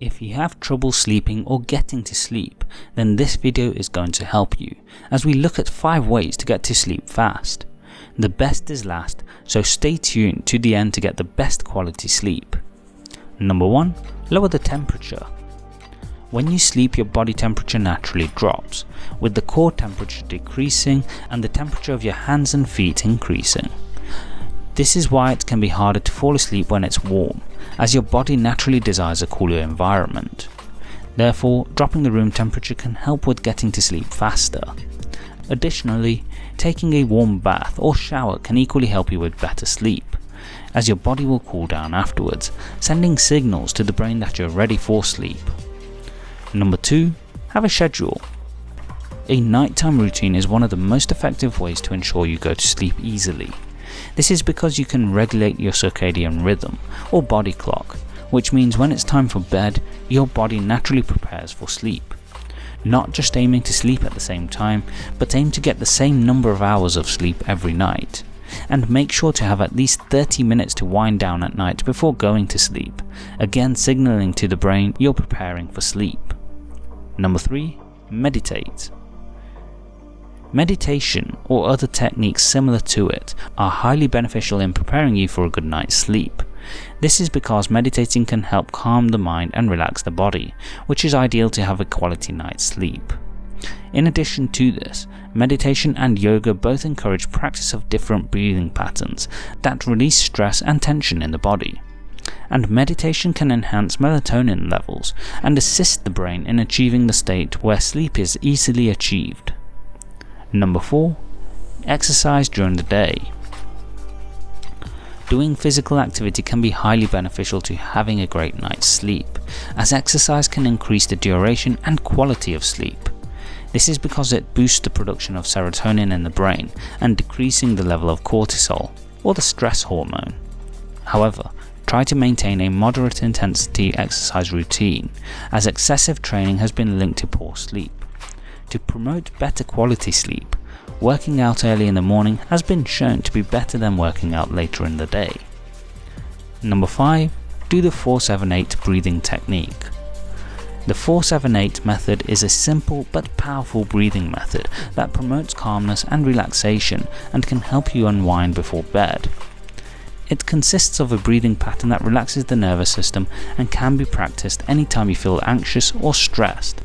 If you have trouble sleeping or getting to sleep, then this video is going to help you, as we look at 5 ways to get to sleep fast. The best is last, so stay tuned to the end to get the best quality sleep. Number 1. Lower the temperature. When you sleep your body temperature naturally drops, with the core temperature decreasing and the temperature of your hands and feet increasing. This is why it can be harder to fall asleep when it's warm, as your body naturally desires a cooler environment. Therefore, dropping the room temperature can help with getting to sleep faster. Additionally, taking a warm bath or shower can equally help you with better sleep, as your body will cool down afterwards, sending signals to the brain that you're ready for sleep. Number 2. Have a schedule. A nighttime routine is one of the most effective ways to ensure you go to sleep easily. This is because you can regulate your circadian rhythm, or body clock, which means when it's time for bed, your body naturally prepares for sleep. Not just aiming to sleep at the same time, but aim to get the same number of hours of sleep every night. And make sure to have at least 30 minutes to wind down at night before going to sleep, again signalling to the brain you're preparing for sleep. Number 3. Meditate. Meditation, or other techniques similar to it, are highly beneficial in preparing you for a good night's sleep. This is because meditating can help calm the mind and relax the body, which is ideal to have a quality night's sleep. In addition to this, meditation and yoga both encourage practice of different breathing patterns that release stress and tension in the body. And meditation can enhance melatonin levels and assist the brain in achieving the state where sleep is easily achieved. Number 4. Exercise during the day. Doing physical activity can be highly beneficial to having a great night's sleep, as exercise can increase the duration and quality of sleep. This is because it boosts the production of serotonin in the brain and decreasing the level of cortisol, or the stress hormone. However, try to maintain a moderate intensity exercise routine, as excessive training has been linked to poor sleep. To promote better quality sleep, working out early in the morning has been shown to be better than working out later in the day. Number 5. Do the 478 breathing technique. The 478 method is a simple but powerful breathing method that promotes calmness and relaxation and can help you unwind before bed. It consists of a breathing pattern that relaxes the nervous system and can be practiced anytime you feel anxious or stressed.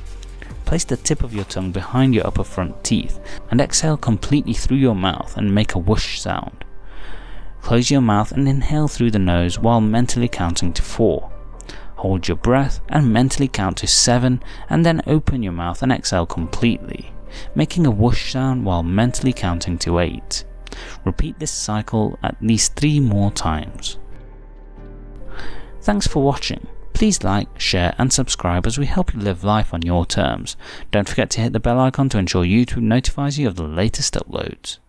Place the tip of your tongue behind your upper front teeth and exhale completely through your mouth and make a whoosh sound. Close your mouth and inhale through the nose while mentally counting to 4. Hold your breath and mentally count to 7 and then open your mouth and exhale completely, making a whoosh sound while mentally counting to 8. Repeat this cycle at least 3 more times. Thanks for watching. Please like, share and subscribe as we help you live life on your terms. Don't forget to hit the bell icon to ensure YouTube notifies you of the latest uploads.